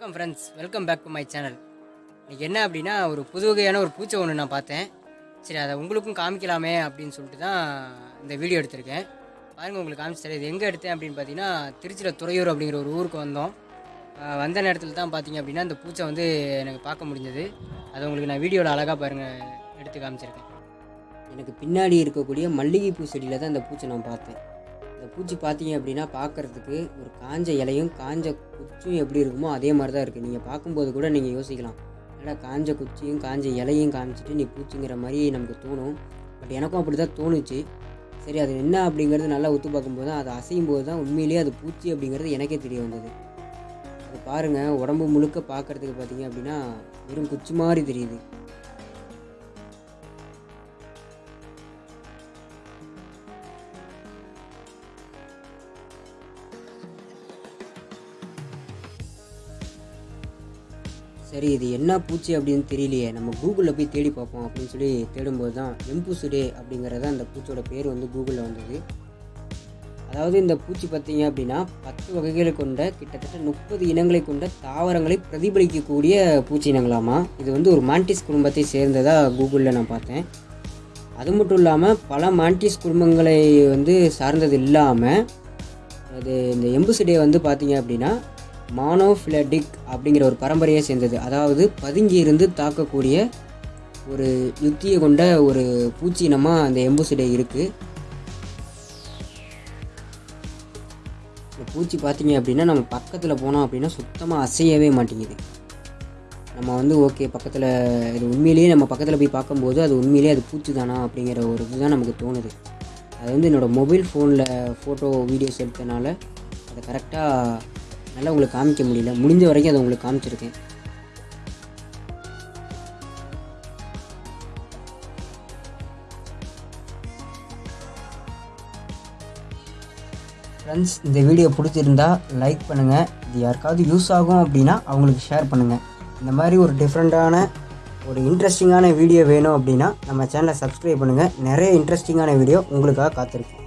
வணக்கம் friends welcome back to my channel இன்றைக்கி என்ன அப்படின்னா ஒரு புது வகையான ஒரு பூச்சை ஒன்று நான் பார்த்தேன். சரி அதை உங்களுக்கும் காமிக்கலாமே அப்படின்னு சொல்லிட்டு தான் இந்த வீடியோ எடுத்திருக்கேன். பாருங்கள் உங்களுக்கு காமிச்சு இது எங்கே எடுத்தேன் அப்படின்னு பார்த்தீங்கன்னா திருச்சியில் துறையூர் அப்படிங்கிற ஒரு ஊருக்கு வந்தோம். வந்த நேரத்தில் தான் பார்த்தீங்க அப்படின்னா இந்த பூச்சை வந்து எனக்கு பார்க்க முடிஞ்சது. அதை உங்களுக்கு நான் வீடியோவில் அழகாக பாருங்கள் எடுத்து காமிச்சிருக்கேன். எனக்கு பின்னாடி இருக்கக்கூடிய மல்லிகைப்பூ செடியில் தான் இந்த பூச்சை நான் பார்த்தேன். இந்த பூச்சி பார்த்தீங்க அப்படின்னா பார்க்குறதுக்கு ஒரு காஞ்ச இலையும் காஞ்ச குச்சும் எப்படி இருக்குமோ அதே மாதிரி தான் இருக்குது நீங்கள் பார்க்கும்போது கூட நீங்கள் யோசிக்கலாம். ஏன்னா காஞ்ச குச்சியும் காஞ்ச இலையும் காமிச்சிட்டு நீ பூச்சிங்கிற மாதிரி நமக்கு தோணும். பட் எனக்கும் அப்படி தான் தோணுச்சு. சரி அது என்ன அப்படிங்கிறது நல்லா ஒத்து பார்க்கும்போது தான் அது அசையும் போது தான் உண்மையிலேயே அது பூச்சி அப்படிங்கிறது எனக்கே தெரிய வந்தது. அது பாருங்கள் உடம்பு முழுக்க பார்க்குறதுக்கு பார்த்தீங்க அப்படின்னா வெறும் குச்சி மாதிரி தெரியுது. சரி இது என்ன பூச்சி அப்படின்னு தெரியலையே. நம்ம கூகுளில் போய் தேடி பார்ப்போம் அப்படின்னு சொல்லி தேடும்போது தான் எம்பூசுடே அப்படிங்கிறது அந்த பூச்சியோட பேர் வந்து கூகுளில் வந்தது. அதாவது இந்த பூச்சி பார்த்தீங்க அப்படின்னா பத்து வகைகளை கொண்ட கிட்டத்தட்ட முப்பது இனங்களை கொண்ட தாவரங்களை பிரதிபலிக்கக்கூடிய பூச்சி இனங்களாமா? இது வந்து ஒரு மாண்டிஸ் குடும்பத்தை சேர்ந்ததாக கூகுளில் நான் பார்த்தேன். அது மட்டும் இல்லாமல் பல மாண்டிஸ் குடும்பங்களை வந்து சார்ந்தது இல்லாமல் அது இந்த எம்புசிடே வந்து பார்த்தீங்க அப்படின்னா மானோஃபிலடிக் அப்படிங்கிற ஒரு பரம்பரையை சேர்ந்தது. அதாவது பதுங்கி இருந்து தாக்கக்கூடிய ஒரு யுத்தியை கொண்ட ஒரு பூச்சி இனமாக அந்த எம்புசிடே இருக்குது இந்த பூச்சி பார்த்தீங்க அப்படின்னா நம்ம பக்கத்தில் போனோம் அப்படின்னா சுத்தமாக அசையவே மாட்டேங்குது. நம்ம வந்து ஓகே பக்கத்தில் இது உண்மையிலேயே நம்ம பக்கத்தில் போய் பார்க்கும்போது அது உண்மையிலேயே அது பூச்சி தானா அப்படிங்கிற ஒரு இதுதான் நமக்கு தோணுது. அது வந்து என்னோடய மொபைல் ஃபோனில் ஃபோட்டோ வீடியோஸ் எடுத்தனால அதை கரெக்டாக நல்லா உங்களுக்கு காமிக்க முடியல. முடிஞ்ச வரைக்கும் அதை உங்களுக்கு காமிச்சிருக்கேன். ஃப்ரெண்ட்ஸ் இந்த வீடியோ பிடிச்சிருந்தா லைக் பண்ணுங்கள் இது யாருக்காவது யூஸ் ஆகும் அப்படின்னா அவங்களுக்கு ஷேர் பண்ணுங்கள் இந்த மாதிரி ஒரு டிஃப்ரெண்ட்டான ஒரு இன்ட்ரெஸ்டிங்கான வீடியோ வேணும் அப்படின்னா நம்ம சேனலை சப்ஸ்கிரைப் பண்ணுங்கள் நிறைய இன்ட்ரெஸ்டிங்கான வீடியோ உங்களுக்காக காத்திருக்கும்.